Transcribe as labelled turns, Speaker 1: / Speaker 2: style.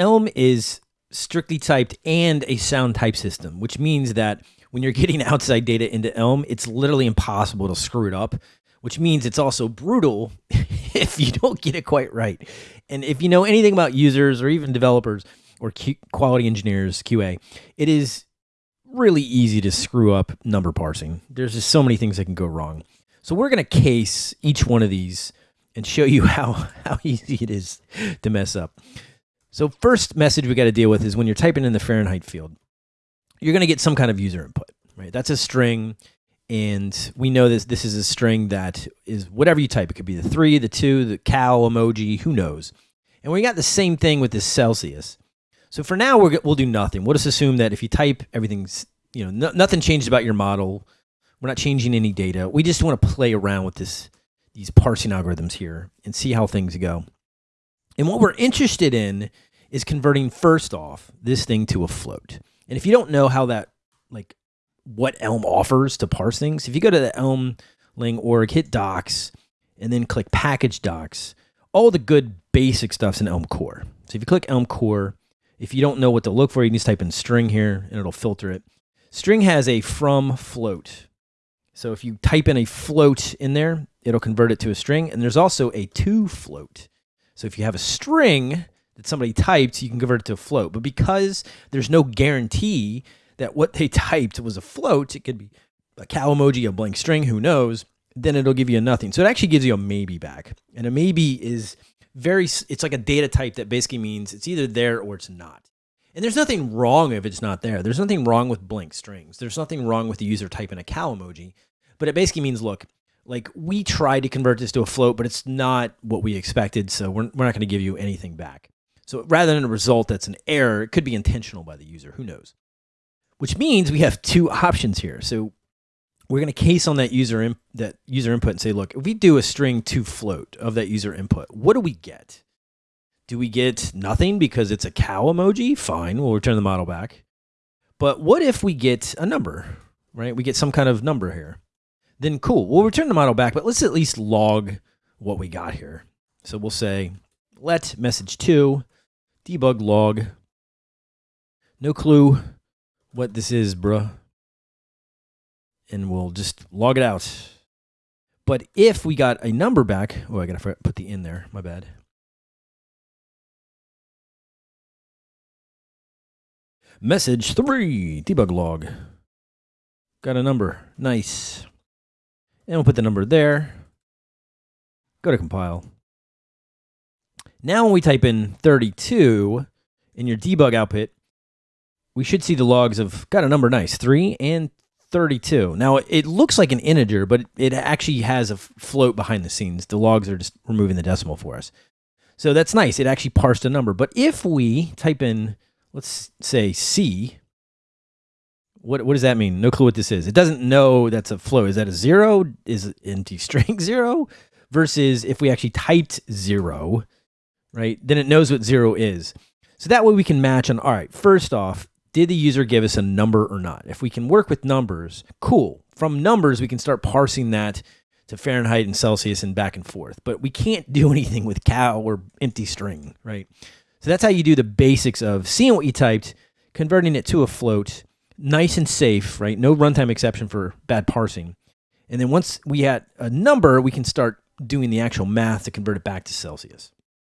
Speaker 1: Elm is strictly typed and a sound type system, which means that when you're getting outside data into Elm, it's literally impossible to screw it up, which means it's also brutal if you don't get it quite right. And if you know anything about users or even developers or quality engineers, QA, it is really easy to screw up number parsing. There's just so many things that can go wrong. So we're going to case each one of these and show you how, how easy it is to mess up. So first message we got to deal with is when you're typing in the Fahrenheit field, you're going to get some kind of user input, right? That's a string. And we know this, this is a string that is whatever you type. It could be the three, the two, the cow emoji, who knows. And we got the same thing with this Celsius. So for now, we will do nothing. We'll just assume that if you type, everything's, you know, no, nothing changes about your model. We're not changing any data. We just want to play around with this, these parsing algorithms here and see how things go. And what we're interested in is converting first off this thing to a float. And if you don't know how that, like what Elm offers to parse things, if you go to the Elm-Lang org, hit docs, and then click package docs, all the good basic stuff's in Elm core. So if you click Elm core, if you don't know what to look for, you can just type in string here and it'll filter it. String has a from float. So if you type in a float in there, it'll convert it to a string. And there's also a to float. So if you have a string that somebody typed, you can convert it to a float. But because there's no guarantee that what they typed was a float, it could be a cow emoji, a blank string, who knows, then it'll give you a nothing. So it actually gives you a maybe back. And a maybe is very it's like a data type that basically means it's either there or it's not. And there's nothing wrong if it's not there. There's nothing wrong with blank strings. There's nothing wrong with the user typing a cow emoji. But it basically means, look, like we tried to convert this to a float, but it's not what we expected. So we're, we're not going to give you anything back. So rather than a result that's an error, it could be intentional by the user. Who knows? Which means we have two options here. So we're going to case on that user in, that user input and say, look, if we do a string to float of that user input, what do we get? Do we get nothing because it's a cow emoji? Fine, we'll return the model back. But what if we get a number, right? We get some kind of number here. Then cool, we'll return the model back, but let's at least log what we got here. So we'll say let message two debug log. No clue what this is, bruh and we'll just log it out. But if we got a number back, oh, I got to put the in there, my bad. Message three, debug log. Got a number, nice. And we'll put the number there. Go to compile. Now when we type in 32 in your debug output, we should see the logs of, got a number, nice, 3 and 32. Now, it looks like an integer, but it actually has a float behind the scenes. The logs are just removing the decimal for us. So that's nice. It actually parsed a number. But if we type in, let's say C, what, what does that mean? No clue what this is. It doesn't know that's a float. Is that a zero? Is empty string zero? Versus if we actually typed zero, right, then it knows what zero is. So that way we can match on, all right, first off, did the user give us a number or not? If we can work with numbers, cool. From numbers, we can start parsing that to Fahrenheit and Celsius and back and forth. But we can't do anything with cow or empty string, right? So that's how you do the basics of seeing what you typed, converting it to a float, nice and safe, right? No runtime exception for bad parsing. And then once we had a number, we can start doing the actual math to convert it back to Celsius.